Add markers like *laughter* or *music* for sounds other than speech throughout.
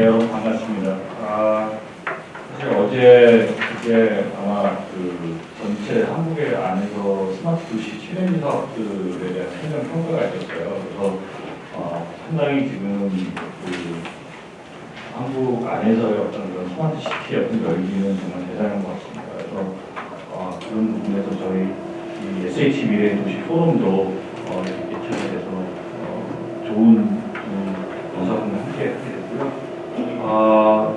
네, 여러분 반갑습니다. 아, 사실 어제 이제 아마 그 전체 한국의 안에서 스마트 도시 challenge 사업들에 대한 행정 평가가 있었어요. 그래서 어, 상당히 지금 그 한국 안에서의 어떤 그런 smart city의 어떤 열기는 정말 대단한 것 같습니다. 그래서 어, 그런 부분에서 저희 이 SH 미래 도시 포럼도 어, 이렇게 개최가 돼서 어, 좋은 그 영상을 함께 하게 됐고요. 아,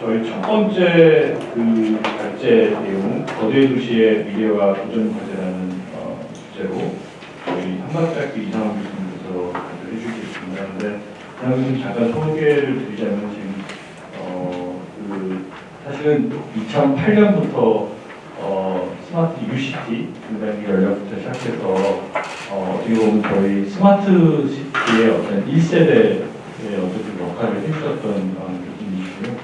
저희 첫 번째 그 발제 내용 거대 도시의 미래와 도전 과제라는 어, 주제로 저희 한박대학교 이상훈 교수님께서 발표해 주시겠습니다. 근데 그냥 좀 잠깐 소개를 드리자면 지금 어, 그 사실은 2008년부터 어, 스마트 UCT 분단기 연락부터 시작해서 어, 어떻게 보면 저희 스마트 시티의 어떤 1세대의 어떤 역할을 해주셨던 어, 교수님이시고요.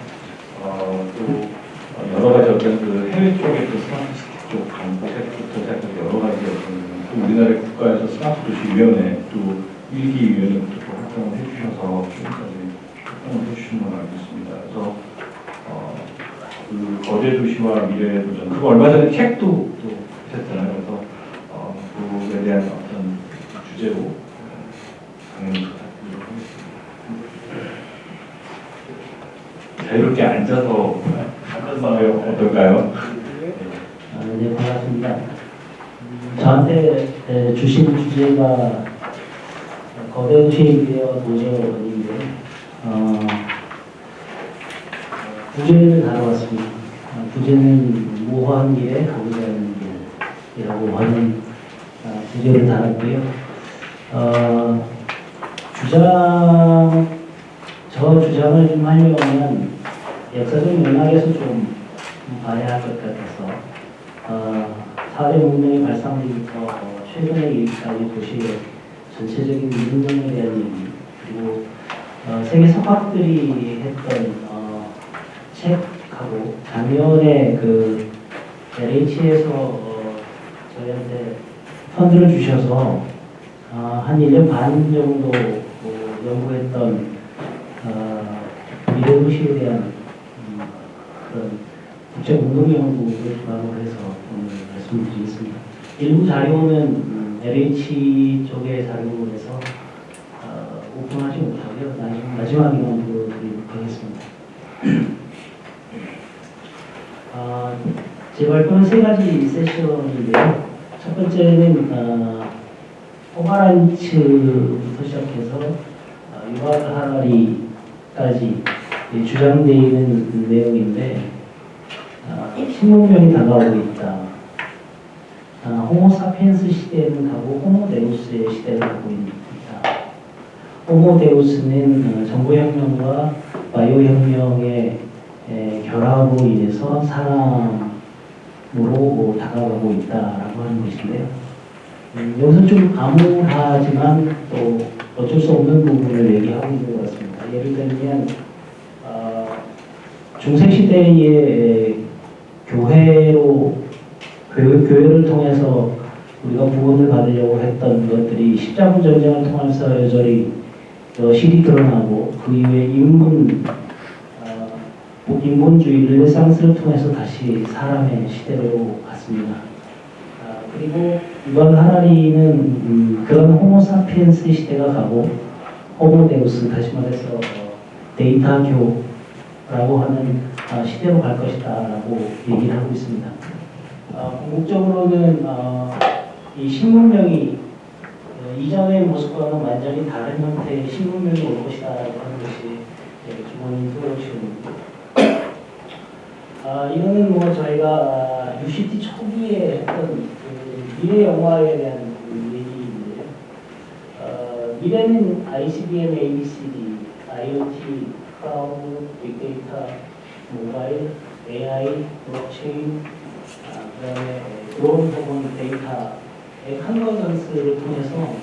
어, 또 어, 여러 가지 어떤 그 해외 쪽의 그 smart city 쪽 정책부터 시작해서 여러 가지 어떤 또 우리나라 국가에서 스마트 도시 위원회 또 일기 위원회부터 또 활동을 해주셔서 있습니다. 그래서 어, 그 거대 도시와 미래의 도전 그리고 얼마 전에 책도 또 하셨잖아요. 그래서 어, 그에 대한 어떤 주제로 어, 강연을 부탁드리도록 하겠습니다. 자유롭게 앉아서 하면 어떨까요? 아, 네, 반갑습니다. 저한테 에, 주신 주제가 거대 도시의 미래와 도전인데 어, 부제를 다뤄왔습니다. 어, 부제는 모호한 길에 가보자는 길이라고 하는 어, 부제를 다뤘고요. 어, 주장, 저 주장을 좀 하려면 역사적 맥락에서 좀 봐야 할 것 같아서 어, 4대 문명이 발상되기부터 어, 최근에 일까지 도시의 전체적인 운동에 대한 얘기 그리고 어, 세계 석학들이 했던 어, 책하고 작년에 그 LH에서 어, 저희한테 펀드를 주셔서 어, 한 1년 반 정도 어, 연구했던 어, 미래 도시에 대한 음, 그런 국제 운동 연구를 기반으로 해서 오늘 말씀드리겠습니다. 일부 자료는 음, LH 쪽의 자료로 해서 어, 오픈하지 못하고요. 나중, 마지막에만 보여드리도록 하겠습니다. 아, 제 발표는 세 가지 세션인데요. 첫 번째는 어, 오마란츠부터 시작해서 어, 유발 하라리까지 주장되어 있는 내용인데 아, 식문명이 다가오고 있다. 아, 호모사피엔스 시대는 가고 호모데우스의 시대를 가고 있다. 호모데우스는 어, 정보혁명과 바이오혁명의 에, 결합으로 인해서 사람 으로 뭐 다가가고 있다라고 하는 것인데요. 음, 여기서 좀 암울하지만 또 어쩔 수 없는 부분을 얘기하고 있는 것 같습니다. 예를 들면 어, 중세시대의 교회로 교회, 교회를 통해서 우리가 구원을 받으려고 했던 것들이 십자군 전쟁을 통해서 여전히 여실히 드러나고 그 이후에 어, 인본주의 르네상스를 통해서 다시 사람의 시대로 갔습니다. 아, 그리고 이번 하나리는 음, 그런 호모사피엔스 시대가 가고 호모데우스 다시 말해서 어, 데이터교라고 하는 아, 시대로 갈 것이다 라고 얘기를 하고 있습니다. 어, 궁극적으로는 어, 이 신문명이 어, 이전의 모습과는 완전히 다른 형태의 신문명이 올 것이다 라고 하는 것이 예, 기본 프로젝트입니다. 아, 이거는 뭐 저희가 아, UCT 초기에 했던 그 미래 영화에 대한 그 얘기인데요. 어, 미래는 ICBM, ABCD, IoT, cloud, 빅데이터, 모바일, AI, blockchain, 아, 그다음에 드론 혹은 데이터의 컨버전스를 통해서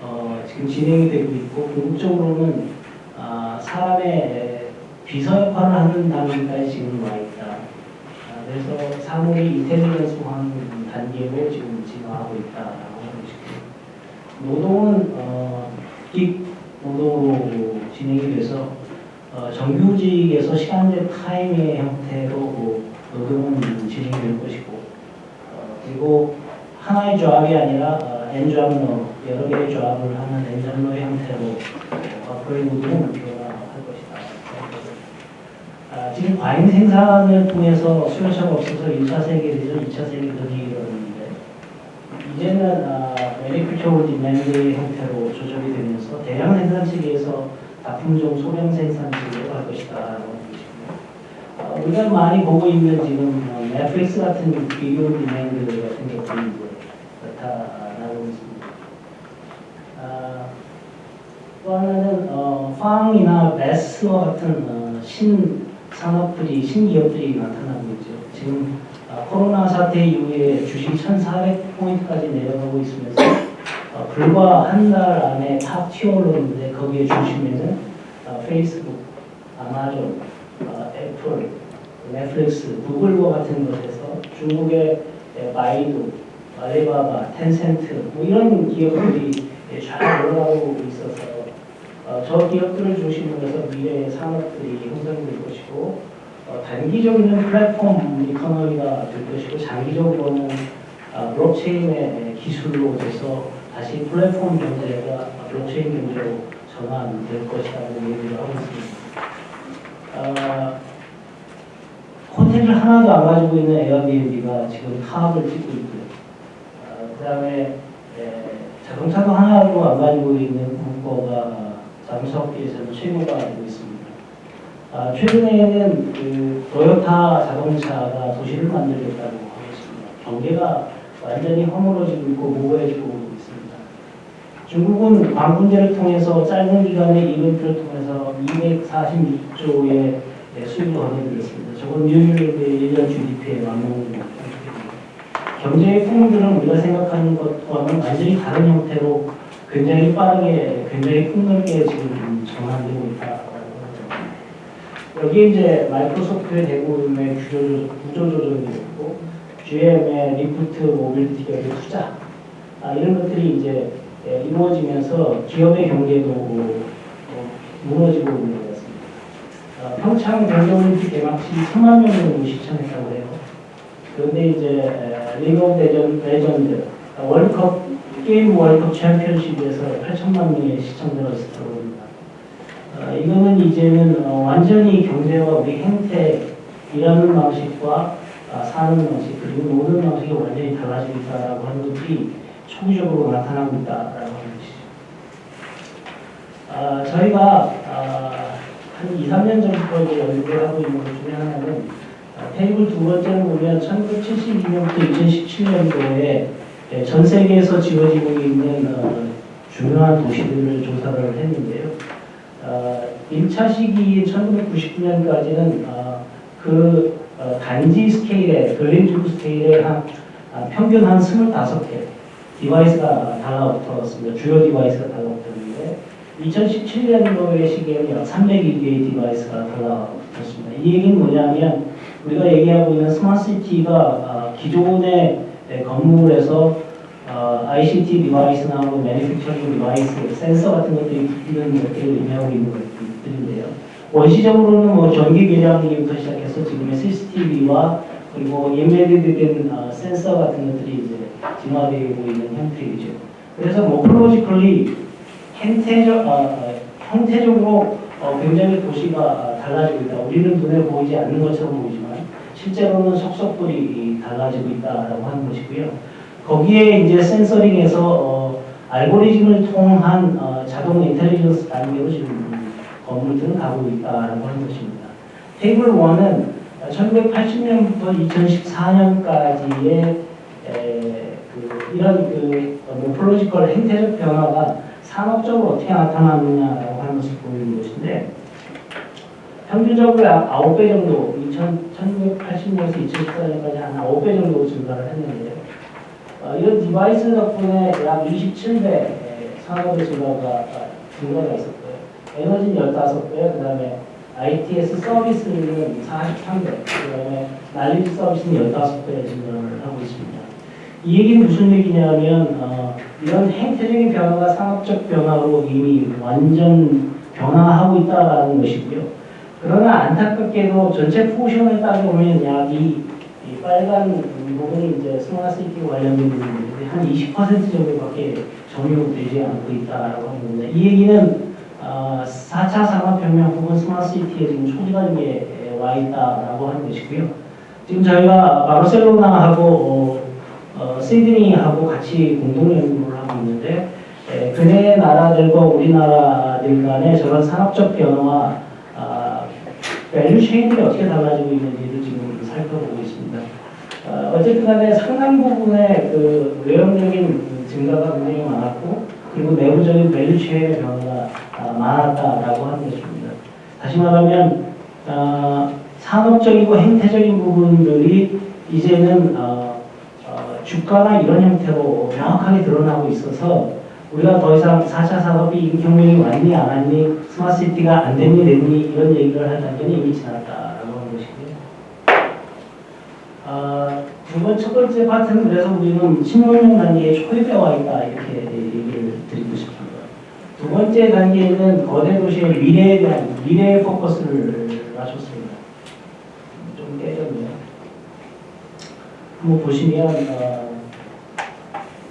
어, 지금 진행이 되고 있고 궁극적으로는 아, 사람의 비서 역할을 하는 단계까지 지금 와 있다. 아, 그래서 사물이 인텔리전스화하는 단계로 지금 진화하고 있다라고 하는 것이고 노동은 어, 빅 노동으로 진행이 돼서 어, 정규직에서 시간제 타임의 형태로 뭐 노동은 진행될 것이고 어, 그리고 하나의 조합이 아니라 어, N잡러 여러 개의 조합을 하는 N잡러의 형태로 어, 거의 노동은 변화할 것이다. 아, 지금 과잉 생산을 통해서 수요처가 없어서 1차 세계대전, 2차 세계대전이 일어났는데 이제는 아, manufacture demand의 형태로 조절이 되면서 대량 생산 체계에서 다품종 소량 생산 체계로 갈 것이다. 라고 보고 싶고요. 어, 우리가 많이 보고 있는 지금 어, 넷플릭스 같은 video demand 같은 것들이 이제 나타나고 있습니다. 아, 또 하나는 어, FANG이나 BATs와 같은 어, 신 산업들이 신기업들이 나타나고 있죠. 지금 아, 코로나 사태 이후에 주식 1,400포인트까지 내려가고 있으면서 어, 불과 한 달 안에 top tier로 오는데 거기에 중심에는 어, 페이스북, 아마존, 어, 애플, 넷플릭스, 구글과 같은 것에서 중국의 에, 바이두, 알리바바, 텐센트 뭐 이런 기업들이 예, 잘 올라가고 있어서 어, 저 기업들을 중심으로 해서 미래의 산업들이 형성될 것이고 어, 단기적으로는 platform economy가 될 것이고 장기적으로는 어, blockchain의 기술로 돼서 다시 플랫폼 경제가 블록체인 경제로 전환될 것이라고 얘기를 하고 있습니다. 어, 호텔을 하나도 안 가지고 있는 에어비앤비가 지금 사업을 찍고 있고요. 어, 그 다음에 자동차도 하나도 안 가지고 자동차 업계에서는 최고가 되고 있습니다. 아, 최근에는 그 토요타 자동차가 도시를 만들겠다고 하고 있습니다. 경계가 완전히 허물어지고 있고 모호해지고 있습니다. 중국은 광군제를 통해서 짧은 기간의 이벤트를 통해서 246조의 수입을 얻어들였습니다. 저건 뉴욕의 1년 GDP의 완공입니다. 경제의 풍물들은 우리가 생각하는 것과는 완전히 다른 형태로 굉장히 빠르게, 굉장히 폭넓게 지금 있다라고 합니다. 여기에 이제 마이크로소프트의 대부분의 구조조정이 있고, GM의 리프트 모빌리티 기업의 투자, 아, 이런 것들이 이제 예, 이루어지면서 기업의 경계도 어, 무너지고 있는 것 같습니다. 어, 평창 동계올림픽 개막식 3만 명 정도 시청했다고 해요. 그런데 이제 리그 오브 레전, 레전드 어, 월컵 게임 월컵 챔피언십에서 8천만 명의 시청자가 있었다고 합니다. 어, 이거는 이제는 어, 완전히 경제와 우리 행태 일하는 방식과 아, 사는 방식 그리고 노는 방식이 완전히 달라지고 있다라고 하는 것이 초기적으로 나타나고 있다라고 하는 것이죠. 아, 저희가 아, 한 2, 3년 전부터 연구를 하고 있는 것 중에 하나는 아, 테이블 두 번째를 보면 1972년부터 2017년도에 예, 전 세계에서 지어지고 있는 어, 중요한 도시들을 조사를 했는데요. 어, 1차 시기 1999년까지는 어, 그 어, 단지 스케일에, 근린주구 스케일에 한, 아, 평균 한 25개 device가 달라붙었습니다. 주요 device가 달라붙었는데 2017년도의 시기에는 약 302개의 device가 달라붙었습니다. 이 얘기는 뭐냐면 우리가 얘기하고 있는 smart city가 아, 기존의 네, 건물에서 어, ICT device나 뭐 manufacturing device, 센서 같은 것들이 붙는 것들을 의미하고 있는 것들인데요. 원시적으로는 뭐 전기 계량기부터 시작해서 지금의 CCTV와 그리고 인베디드된 어, 센서 같은 것들이 이제 진화되고 있는 형태이죠. 그래서 모플로지컬리 형태적, 어, 어, 형태적으로 어, 굉장히 도시가 어, 달라지고 있다. 우리는 눈에 보이지 않는 것처럼 보이지만 실제로는 속속들이 달라지고 있다라고 하는 것이고요. 거기에 이제 센서링에서 어, 알고리즘을 통한 어, 자동 인텔리전스 단계로 지금 건물들은 가고 있다라고 하는 것입니다. 테이블 1은 1980년부터 2014년까지의 그 이런 그 morphological 행태적 변화가 산업적으로 어떻게 나타나느냐라고 하는 것을 것인데 평균적으로 약 9배 정도 2000, 1980년에서 2014년까지 한 9배 정도 증가를 했는데요. 어, 이런 device 덕분에 약 27배 산업의 증가가, 증가가 있었고요. 에너지는 15배, 그 다음에 ITS 서비스는 43배, 그 다음에 knowledge 서비스는 15배 증가를 하고 있습니다. 이 얘기는 무슨 얘기냐면 어, 이런 행태적인 변화가 산업적 변화로 이미 완전 변화하고 있다는 것이고요. 그러나 안타깝게도 전체 포션을 따져보면 약이 빨간 부분이 이제 smart city 관련된 부분인데 한 20% 정도밖에 적용되지 않고 있다라고 겁니다. 이 얘기는 어, 4차 산업혁명 혹은 smart city에 지금 초기단계에 와 있다라고 하는 것이고요. 지금 저희가 바르셀로나하고 어, 어, 시드니하고 같이 공동 연구를 하고 있는데 에, 근해 나라들과 우리나라들 간의 저런 산업적 변화와 아, value chain들이 어떻게 달라지고 있는지를 지금 살펴보고 있습니다. 어, 어쨌든 간에 상당 부분의 그 외형적인 그 증가가 굉장히 많았고 그리고 내부적인 value chain의 변화가 아, 많았다라고 하는 것입니다. 다시 말하면 어, 산업적이고 행태적인 부분들이 이제는 어, 어, 주가나 이런 형태로 명확하게 드러나고 있어서 우리가 더 이상 4차 산업이 혁명이 왔니 안 왔니 smart city가 안 됐니 됐니 이런 얘기를 할 단계는 이미 지났다라고 하는 것이고요. 아, 두 번, 첫 번째 파트는 그래서 우리는 신용용 단계의 초입에 와 있다 이렇게 얘기를 드리고 싶습니다. 두 번째 단계는 거대 도시의 미래에 대한 미래의 포커스를 맞췄습니다. 좀 깨졌네요. 한번 보시면 어,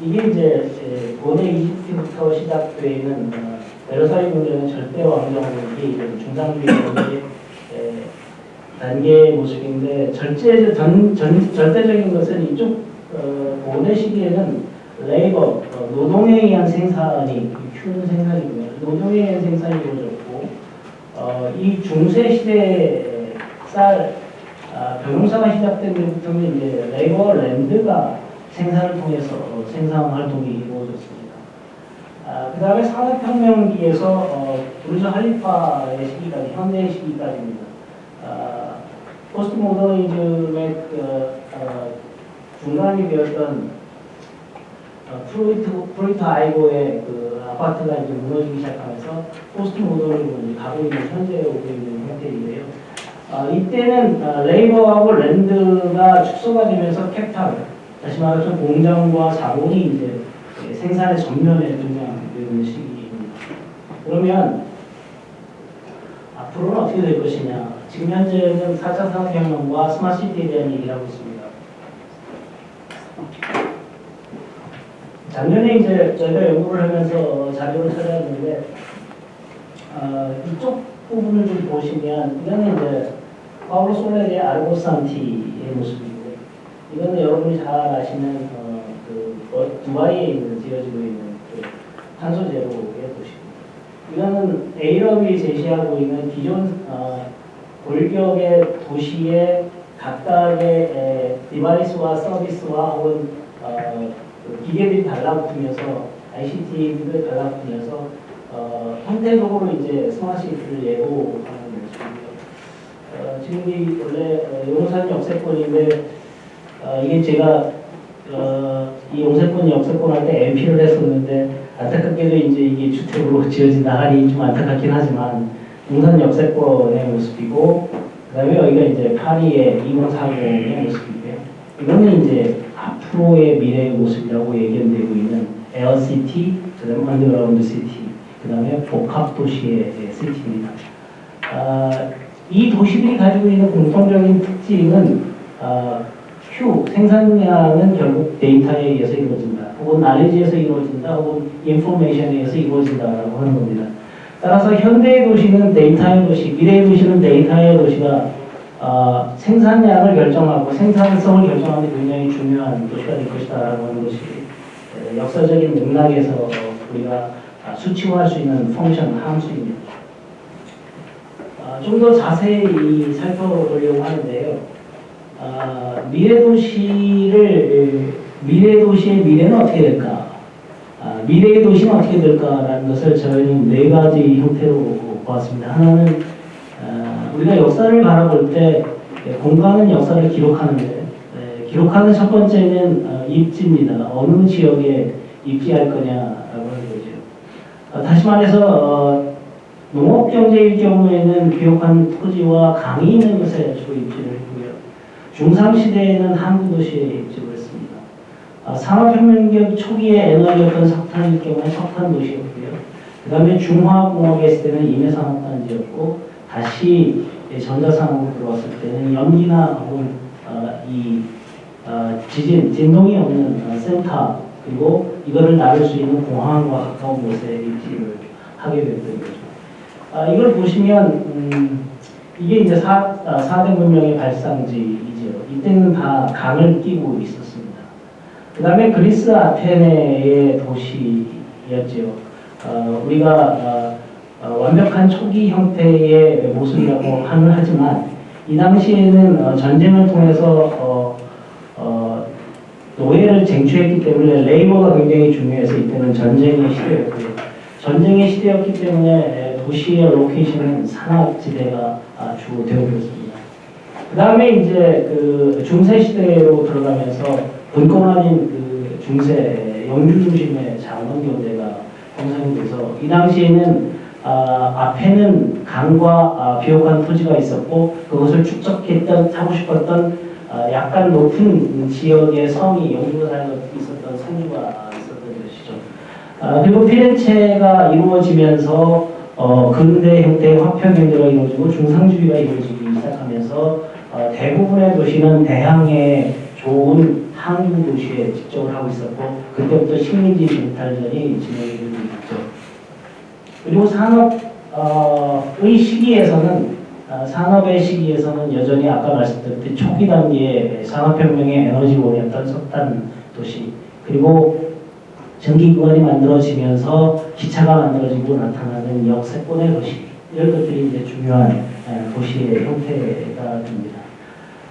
이게 이제 에, 고대 이집트부터 시작되어 있는 어, 베르사유 궁전의 절대 왕정국이 중상주의 단계의 모습인데 절제 전, 전, 절대적인 것은 이쪽 어, 고대 시기에는 labor 어, 노동에 의한 생산이 Q는 생산이고요. 노동에 의한 생산이 이루어졌고 어, 이 중세 시대에 쌀 아, 벼농사가 시작된 데부터는 이제 labor land가 생산을 통해서 어, 생산 활동이 이루어졌습니다. 아, 그 다음에 산업혁명기에서 어, 부르즈 할리파의 시기까지, 현대 시기까지입니다. 아, 포스트 모더니즘의 그, 어, 중간이 되었던 어, 프루이트, 프루이트 아이고의 그 아파트가 이제 무너지기 시작하면서 포스트 모더니즘으로 이제 가고 있는 현재에 오고 있는 형태인데요. 아, 이때는 아, labor하고 land가 축소가 되면서 capital, 다시 말해서 공장과 자본이 이제 예, 생산의 전면에 등장되는 시기입니다. 그러면 앞으로는 어떻게 될 것이냐? 지금 현재는 4차 산업혁명과 스마트시티에 대한 얘기를 하고 있습니다. 작년에 이제 저희가 연구를 하면서 자료를 찾아왔는데 어, 이쪽 부분을 좀 보시면 이거는 이제 파울로 솔레의 아르고산티의 모습이고 이거는 여러분이 잘 아시는 어, 그 어, 두바이에 있는 지어지고 있는 그 탄소 제로의 도시입니다. 이거는 Arup이 제시하고 있는 기존 어, 골격의 도시의 각각의 에, device와 서비스와 혹은 어, 그 기계들이 달라붙으면서 ICT들이 달라붙으면서 어, 형태적으로 이제 smart city를 예고하는 것이고요. 어, 지금 이 원래 어, 용산 역세권인데 어, 이게 제가 어, 이 용세권 역세권 할 때 MP를 했었는데 안타깝게도 이제 이게 주택으로 *laughs* 지어진다 하니 좀 안타깝긴 하지만 용산 역세권의 모습이고 그 다음에 여기가 이제 파리의 2040의 모습이고요. 이거는 이제 앞으로의 미래의 모습이라고 예견되고 있는 air city, 그 다음 underground city, 그 다음에 복합 도시의 city입니다. 아, 이 도시들이 가지고 있는 공통적인 특징은 아, Q 생산량은 결국 데이터에 의해서 이루어진다. 혹은 나레지에서 이루어진다. 혹은 information에 의해서 이루어진다라고 하는 겁니다. 따라서 현대의 도시는 데이터의 도시, 미래의 도시는 데이터의 도시가 어, 생산량을 결정하고 생산성을 결정하는 데 굉장히 중요한 도시가 될 것이다 라고 하는 것이 에, 역사적인 맥락에서 우리가 아, 수치화할 수 있는 function 함수입니다. 아, 좀더 자세히 살펴보려고 하는데요. 아, 미래 도시를 미래 도시의 미래는 어떻게 될까? 아, 미래의 도시는 어떻게 될까라는 것을 저희는 네 가지 형태로 보았습니다. 하나는 아, 우리가 역사를 바라볼 때 공간은 역사를 기록하는데 에, 기록하는 첫 번째는 어, 입지입니다. 어느 지역에 입지할 거냐라고 하는 거죠. 어, 다시 말해서 어, 농업 경제일 경우에는 기록한 토지와 강이 있는 것에 주로 입지를. 중상 시대에는 항구 도시에 입지를 했습니다. 아, 산업혁명 초기에 에너지였던 석탄일 경우에 석탄 도시였고요. 그 다음에 중화공업에 있을 때는 임해산업단지였고 다시 전자상으로 들어왔을 때는 연기나 혹은 어, 이 어, 지진, 진동이 없는 어, 센터 그리고 이거를 나를 수 있는 공항과 가까운 곳에 입지를 하게 됐던 거죠. 아, 이걸 보시면 음, 이게 이제 사, 아, 4대 문명의 발상지 이때는 다 강을 끼고 있었습니다. 그 다음에 그리스 아테네의 도시였죠. 어, 우리가 어, 어, 완벽한 초기 형태의 모습이라고 *clears throat* 하는 하지만 이 당시에는 어, 전쟁을 통해서 어, 어, 노예를 쟁취했기 때문에 레이버가 굉장히 중요해서 이때는 전쟁의 시대였고요. 전쟁의 시대였기 때문에 에, 도시의 로케이션은 산악지대가 아, 주로 되어버렸습니다. 그 다음에 이제 그 중세 시대로 들어가면서 분권화인 그 중세 영주 중심의 장원 경제가 형성이 돼서 이 당시에는 아, 앞에는 강과 아, 비옥한 토지가 있었고 그것을 축적했던 하고 싶었던 아, 약간 높은 지역의 성이 영주가 살고 있었던 성주가 있었던 것이죠. 아, 그리고 피렌체가 이루어지면서 어, 근대 형태의 화평 경제가 이루어지고 중상주의가 이루어지기 시작하면서 어, 대부분의 도시는 대항해 좋은 항구 도시에 집중을 하고 있었고 그때부터 식민지 쟁탈전이 진행이 되고 있죠. 그리고 산업의 시기에서는 어, 산업의 시기에서는 여전히 아까 말씀드렸듯이 초기 단계의 산업혁명의 에너지원이었던 석탄 도시 그리고 전기구간이 만들어지면서 기차가 만들어지고 나타나는 역세권의 도시 이런 것들이 이제 중요한 에, 도시의 형태가 됩니다.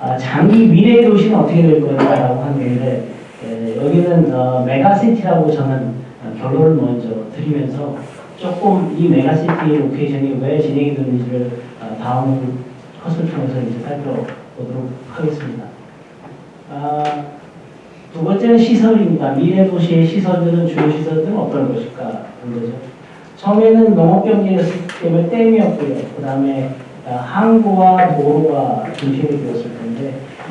아, 장기 미래의 도시는 어떻게 될 거냐라고 하는 건데 에, 여기는 어, mega city라고 저는 어, 결론을 먼저 드리면서 조금 이 mega city의 location이 왜 진행이 되는지를 어, 다음 컷을 통해서 이제 살펴보도록 하겠습니다. 아, 두 번째는 시설입니다. 미래 도시의 시설들은 주요 시설들은 어떤 것일까 하는 거죠. 처음에는 농업 경제였기 때문에 댐이었고요. 그 다음에 항구와 도로가 중심이 됐는데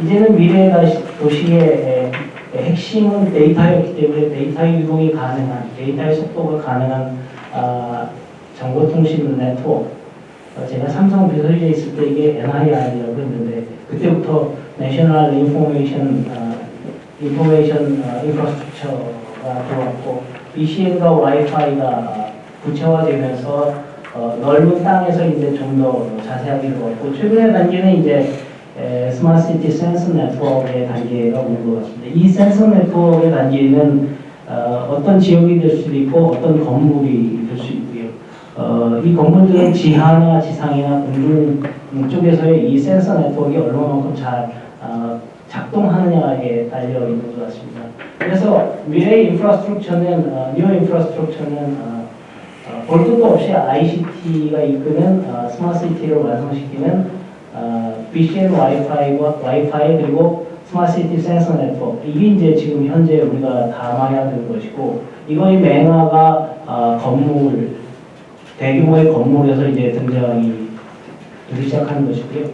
이제는 미래 다시- 도시의 핵심은 데이터였기 때문에 데이터 유동이 가능한 데이터의 속도가 가능한 아, 정보통신 네트워크. 어, 제가 삼성 비서실에 있을 때 이게 NII라고 했는데 그때부터 National Information 아, information 어, infrastructure가 들어왔고 BcN과 와이파이가 구체화되면서 어, 넓은 땅에서 이제 좀 더 자세하게 들어왔고 최근의 단계는 이제 에, smart city sensor network의 단계가 오는 것 같습니다. 이 sensor network의 단계는 어, 어떤 지역이 될 수도 있고 어떤 건물이 될 수 있고요. 어, 이 건물들은 지하나 지상이나 공중 쪽에서의 이 sensor network가 얼마만큼 잘 어, 작동하느냐에 달려 있는 것 같습니다. 그래서 미래의 infrastructure는 어, new infrastructure는 어, 어, 볼 것도 없이 ICT가 이끄는 어, smart city를 완성시키는 어, BcN 와이파이와 와이파이 그리고 smart city sensor network 이게 이제 지금 현재 우리가 담아야 되는 것이고 이거의 맹아가 어, 건물 대규모의 건물에서 이제 등장이 되기 시작하는 것이고요.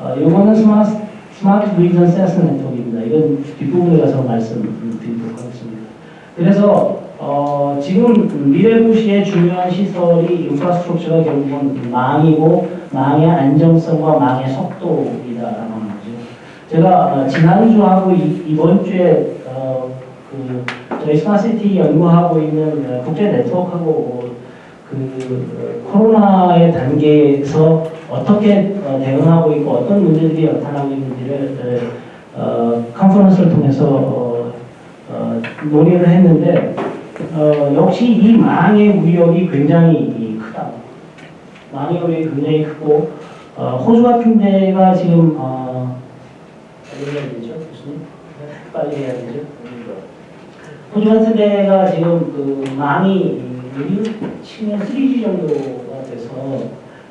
어, 이거는 smart smart region sensor network입니다. 이건 뒷부분에 가서 말씀드리도록 하겠습니다. 그래서 어, 지금 미래 도시의 중요한 시설이 infrastructure가 결국은 망이고 망의 안정성과 망의 속도이다라는 거죠. 제가 어, 지난주하고 이, 이번 주에 어, 그 저희 smart city 연구하고 있는 어, 국제 네트워크하고 그 어, 코로나의 단계에서 어떻게 어, 대응하고 있고 어떤 문제들이 나타나고 있는지를 어, 어, conference를 통해서 어, 어, 논의를 했는데 어, 역시 이 망의 위력이 굉장히 크다. 망의 위력이 굉장히 크고 어, 호주 같은 데가 지금 어, 해야 되죠? 빨리 해야 되죠. 호주 같은 데가 지금 그 망이 치면 3G 정도가 돼서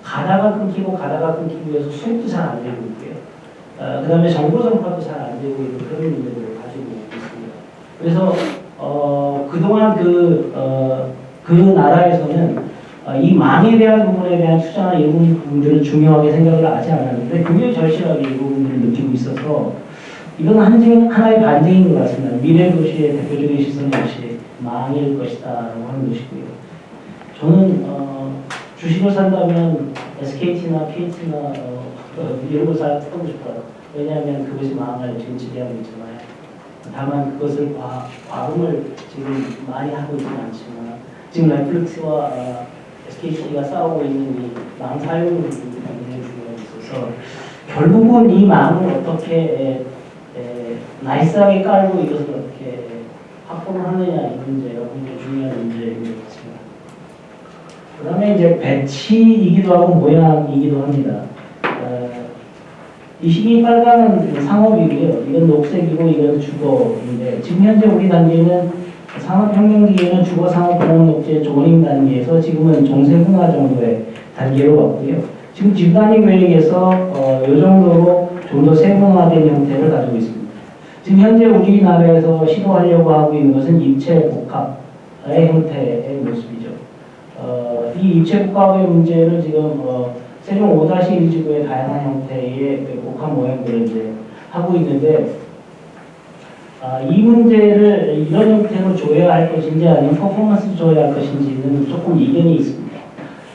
가다가 끊기고 가다가 끊기고 해서 수입도 잘 안 되고 있고요. 어, 그 다음에 정보 전파도 잘 안 되고 있는 그런 문제를 가지고 있습니다. 그래서 어, 그동안 그, 어, 그 나라에서는 어, 이 망에 대한 부분에 대한 투자나 이런 부분들을 중요하게 생각을 하지 않았는데 굉장히 절실하게 이 부분들을 느끼고 있어서 이건 한, 하나의 반증인 것 같습니다. 미래 도시의 대표적인 시선 역시 망일 것이다 라고 하는 것이고요. 저는 어, 주식을 산다면 SKT나 KT나 어, 어, 이런 걸잘 하고 싶어요. 왜냐하면 그것이 망을 지금 지배하고 있잖아요. 다만 그것을 과, 과금을 지금 많이 하고 있지는 않지만 지금 넷플릭스와 어, SKT가 싸우고 있는 이망 굉장히 중요해 있어서 결국은 이 망을 어떻게 에, 에, 나이스하게 깔고 이것을 어떻게 확보를 하느냐 이 문제가 굉장히 중요한 문제인 것 같습니다. 그 다음에 이제 배치이기도 하고 모양이기도 합니다. 어, 이 시기 빨간은 상업이고요. 이건 녹색이고 이건 주거인데 지금 현재 우리 단계는 산업혁명기에는 주거 산업 보험 녹지 조닝 단계에서 지금은 종세분화 정도의 단계로 왔고요. 지금 집단위 계획에서 어, 이 정도로 좀 더 세분화된 형태를 가지고 있습니다. 지금 현재 우리나라에서 시도하려고 하고 있는 것은 입체 복합의 형태의 모습이죠. 어, 이 입체 복합의 문제를 지금 어, 세종 5-1 지구의 다양한 형태의 그 복합 모형들을 이제 하고 있는데 아, 이 문제를 이런 형태로 줘야 할 것인지 아니면 퍼포먼스 줘야 할 것인지는 조금 이견이 있습니다.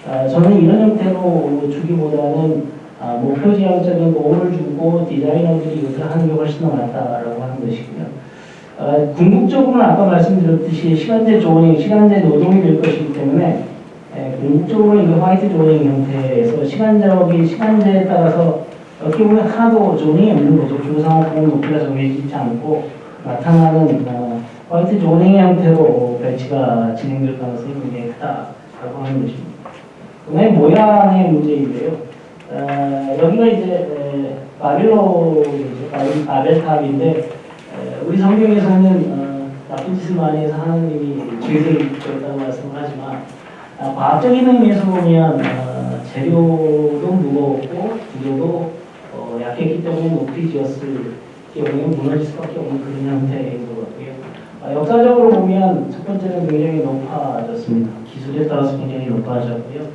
아, 저는 이런 형태로 주기보다는 아, 목표 지향적인 도움을 주고 디자이너들이 이것을 하는 게 훨씬 더 낫다라고 하는 것이고요. 아, 궁극적으로는 아까 말씀드렸듯이 시간제 조언이 시간제 노동이 될 것이기 때문에 예, 궁극적으로 이게 화이트 조닝 형태에서 시간적인 시간제에 따라서 어떻게 보면 하나도 조닝이 없는 거죠. 주상호공 높이가 정해지지 않고 나타나는 어, 화이트 조닝 형태로 배치가 진행될 가능성이 굉장히 크다라고 하는 것입니다. 그다음에 모양의 문제인데요. 어, 여기가 이제 에, 바빌로이죠. 바빌- 바벨탑인데 에, 우리 성경에서는 어, 나쁜 짓을 많이 해서 하나님이 죄를 말씀을 하지만 아, 과학적인 의미에서 보면 어, 재료도 무거웠고 구조도 어, 약했기 때문에 높이 지었을 경우에 무너질 수밖에 없는 그런 형태인 것 같고요. 아, 역사적으로 보면 첫 번째는 굉장히 높아졌습니다. 기술에 따라서 굉장히 높아졌고요.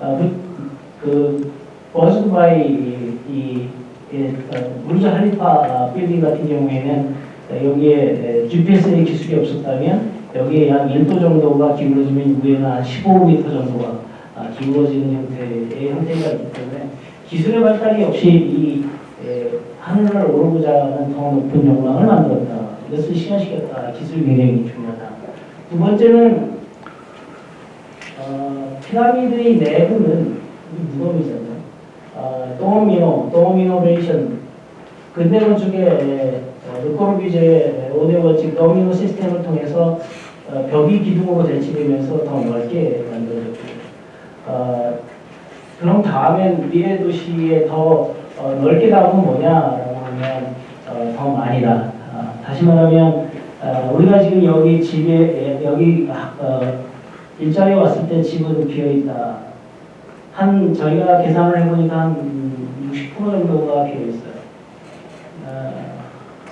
아, 그, 그 버즈 두바이 이, 이, 이 어, 부르즈 할리파 아, 빌딩 같은 경우에는 어, 여기에 GPS의 기술이 없었다면 여기에 약 1도 정도가 기울어지면 위에는 한 15m 정도가 아, 기울어지는 형태의 형태가 있기 때문에 기술의 발달이 역시 이 에, 하늘을 오르고자 하는 더 높은 욕망을 만들었다. 이것을 실현시켰다. 기술이 굉장히 중요하다. 두 번째는 어, 피라미드의 내부는 이 무덤이잖아요. 어, 도미노, 도미노레이션 근대 건축의 르코르뷔지에의 5대 원칙 도미노 시스템을 통해서 어, 벽이 기둥으로 대치되면서 더 넓게 만들어졌고요. 어, 그럼 다음엔 미래 도시에 더 어, 넓게 나오면 뭐냐라고 하면 어, 더 많이다. 아, 다시 말하면 어, 우리가 지금 여기 집에 예, 여기 어, 일자리에 왔을 때 집은 비어 있다. 한 저희가 계산을 해보니까 한 60% 정도가 비어 있어요.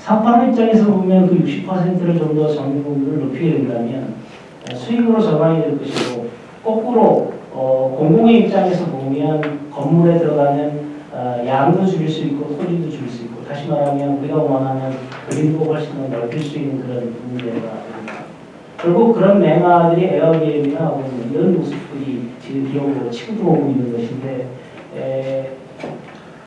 어, 사업하는 입장에서 보면 그 60%를 좀더 점유율을 높이게 된다면 어, 수익으로 전환이 될 것이고 거꾸로 어, 공공의 입장에서 보면 건물에 들어가는 어, 양도 줄일 수 있고 소리도 줄일 수 있고 다시 말하면 우리가 원하는 그림도 훨씬 더 넓힐 수 있는 그런 문제가 됩니다. 결국 그런 맹아들이 에어비앤이나 혹은 이런 모습들이 지금 기업으로 치고 들어오고 있는 것인데 에,